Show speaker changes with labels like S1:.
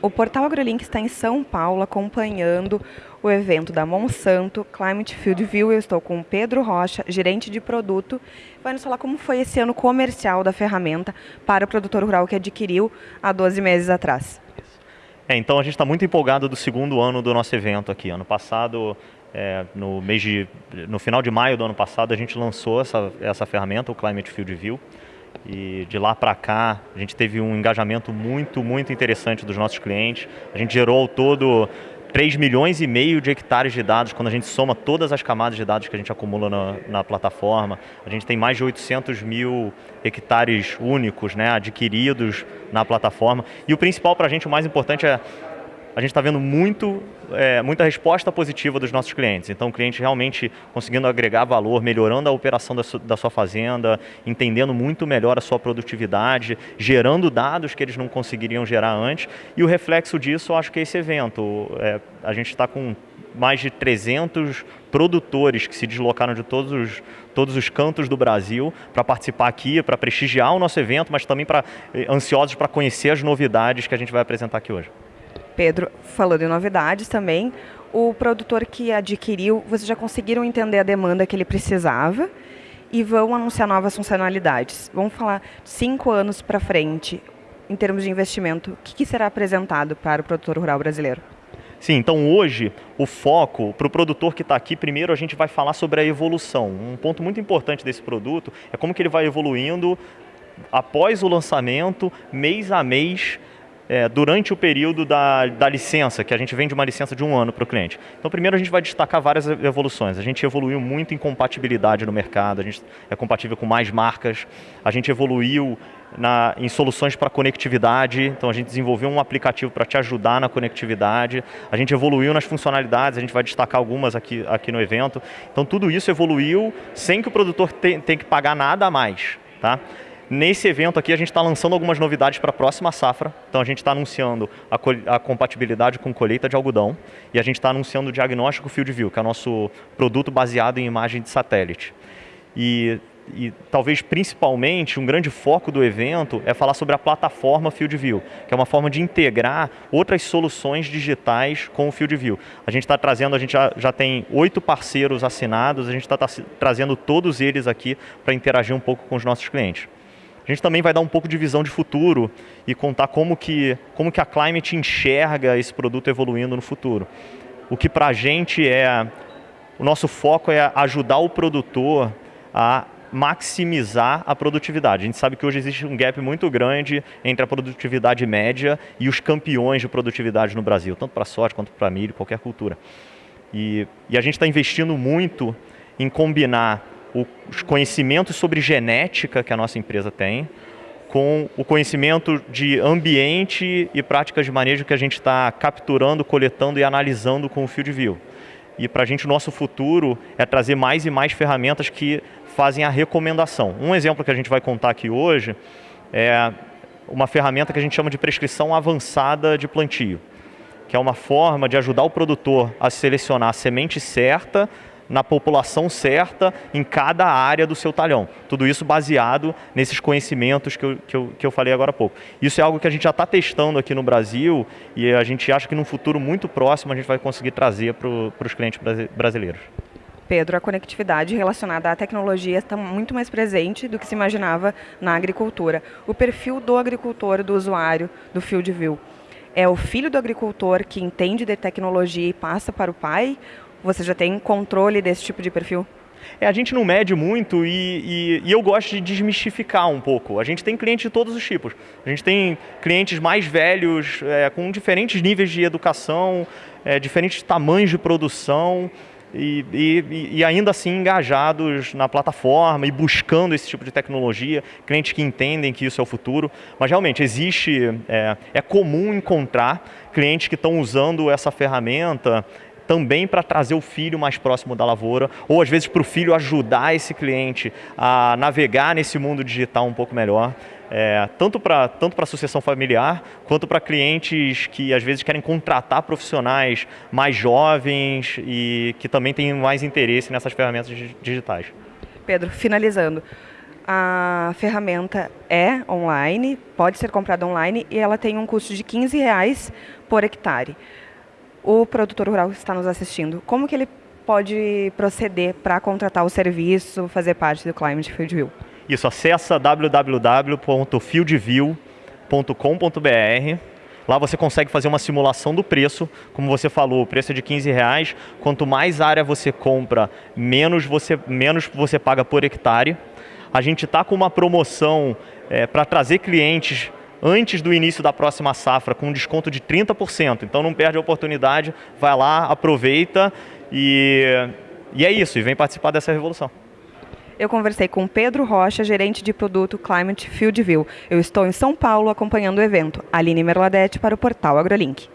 S1: O Portal AgroLink está em São Paulo acompanhando o evento da Monsanto Climate Field View. Eu estou com o Pedro Rocha, gerente de produto. Vai nos falar como foi esse ano comercial da ferramenta para o produtor rural que adquiriu há 12 meses atrás.
S2: É, então a gente está muito empolgado do segundo ano do nosso evento aqui. Ano passado, é, no, mês de, no final de maio do ano passado, a gente lançou essa, essa ferramenta, o Climate Field View. E de lá para cá, a gente teve um engajamento muito, muito interessante dos nossos clientes. A gente gerou ao todo 3 milhões e meio de hectares de dados, quando a gente soma todas as camadas de dados que a gente acumula na, na plataforma. A gente tem mais de 800 mil hectares únicos né, adquiridos na plataforma. E o principal para a gente, o mais importante é a gente está vendo muito, é, muita resposta positiva dos nossos clientes. Então, o cliente realmente conseguindo agregar valor, melhorando a operação da, su da sua fazenda, entendendo muito melhor a sua produtividade, gerando dados que eles não conseguiriam gerar antes. E o reflexo disso, eu acho que é esse evento. É, a gente está com mais de 300 produtores que se deslocaram de todos os, todos os cantos do Brasil para participar aqui, para prestigiar o nosso evento, mas também para eh, ansiosos para conhecer as novidades que a gente vai apresentar aqui hoje.
S1: Pedro, falando em novidades também, o produtor que adquiriu, vocês já conseguiram entender a demanda que ele precisava e vão anunciar novas funcionalidades. Vamos falar cinco anos para frente, em termos de investimento, o que, será apresentado para o produtor rural brasileiro?
S2: Sim, então hoje o foco para o produtor que está aqui, primeiro a gente vai falar sobre a evolução. Um ponto muito importante desse produto é como que ele vai evoluindo após o lançamento, mês a mês, é, durante o período da, da licença, que a gente vende uma licença de um ano para o cliente. Então, primeiro a gente vai destacar várias evoluções. A gente evoluiu muito em compatibilidade no mercado, a gente é compatível com mais marcas, a gente evoluiu na, em soluções para conectividade, então a gente desenvolveu um aplicativo para te ajudar na conectividade, a gente evoluiu nas funcionalidades, a gente vai destacar algumas aqui, aqui no evento. Então tudo isso evoluiu sem que o produtor tenha que pagar nada a mais. Tá? Nesse evento aqui a gente está lançando algumas novidades para a próxima safra. Então a gente está anunciando a, a, compatibilidade com colheita de algodão e a gente está anunciando o diagnóstico Field View, que é o nosso produto baseado em imagem de satélite. E, e talvez principalmente um grande foco do evento é falar sobre a plataforma Field View, que é uma forma de integrar outras soluções digitais com o Field View. A gente está trazendo, a gente já, já tem oito parceiros assinados, a gente está tá, trazendo todos eles aqui para interagir um pouco com os nossos clientes. A gente também vai dar um pouco de visão de futuro e contar como que, como que a Climate enxerga esse produto evoluindo no futuro. O que para a gente é, o nosso foco é ajudar o produtor a maximizar a produtividade. A gente sabe que hoje existe um gap muito grande entre a produtividade média e os campeões de produtividade no Brasil, tanto para soja quanto para milho, qualquer cultura. E, e a gente está investindo muito em combinar os conhecimentos sobre genética que a nossa empresa tem, com o conhecimento de ambiente e práticas de manejo que a gente está capturando, coletando e analisando com o Field View. E para a gente o nosso futuro é trazer mais e mais ferramentas que fazem a recomendação. Um exemplo que a gente vai contar aqui hoje é uma ferramenta que a gente chama de prescrição avançada de plantio, que é uma forma de ajudar o produtor a selecionar a semente certa na população certa em cada área do seu talhão. Tudo isso baseado nesses conhecimentos que eu, que eu, que eu falei agora há pouco. Isso é algo que a gente já está testando aqui no Brasil e a gente acha que num futuro muito próximo a gente vai conseguir trazer para os clientes brasileiros.
S1: Pedro, a conectividade relacionada à tecnologia está muito mais presente do que se imaginava na agricultura. O perfil do agricultor, do usuário, do Field View, é o filho do agricultor que entende de tecnologia e passa para o pai você já tem controle desse tipo de perfil?
S2: É, a gente não mede muito e, e, e, eu gosto de desmistificar um pouco. A gente tem clientes de todos os tipos. A gente tem clientes mais velhos, é, com diferentes níveis de educação, é, diferentes tamanhos de produção e, e, ainda assim engajados na plataforma e buscando esse tipo de tecnologia, clientes que entendem que isso é o futuro. Mas realmente existe, é, é comum encontrar clientes que estão usando essa ferramenta também para trazer o filho mais próximo da lavoura, ou às vezes para o filho ajudar esse cliente a navegar nesse mundo digital um pouco melhor. É, tanto para tanto a sucessão familiar, quanto para clientes que às vezes querem contratar profissionais mais jovens e que também têm mais interesse nessas ferramentas digitais.
S1: Pedro, finalizando, A ferramenta é online, pode ser comprada online e ela tem um custo de 15 reais por hectare. O produtor rural está nos assistindo. Como que ele pode proceder para contratar o serviço, fazer parte do Climate Field View?
S2: Isso, acessa www.fieldview.com.br Lá você consegue fazer uma simulação do preço, como você falou, o preço é de 15 reais. Quanto mais área você compra, menos você, menos você paga por hectare. A gente está com uma promoção é, para trazer clientes antes do início da próxima safra com um desconto de 30%. Então não perde a oportunidade, vai lá, aproveita e, e é isso, e vem participar dessa revolução.
S1: Eu conversei com Pedro Rocha, gerente de produto Climate Field View. Eu estou em São Paulo acompanhando o evento. Aline Merladete para o portal AgroLink.